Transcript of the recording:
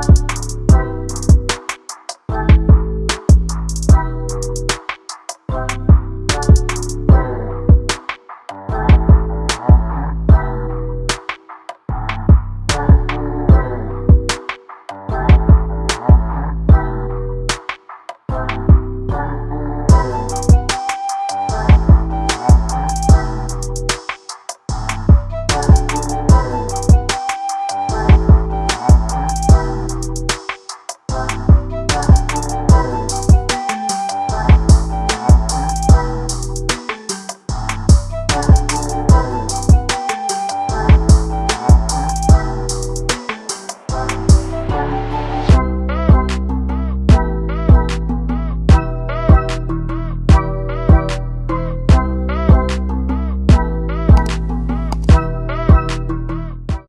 Bye.